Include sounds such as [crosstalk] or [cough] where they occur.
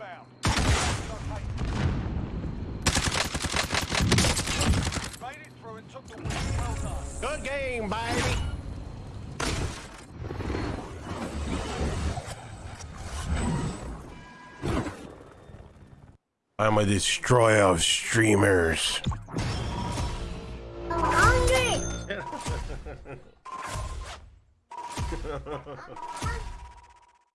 inbound. Made it through and took the win. Well done. Good game, baby. I'm a destroyer of streamers. I'm hungry. [laughs]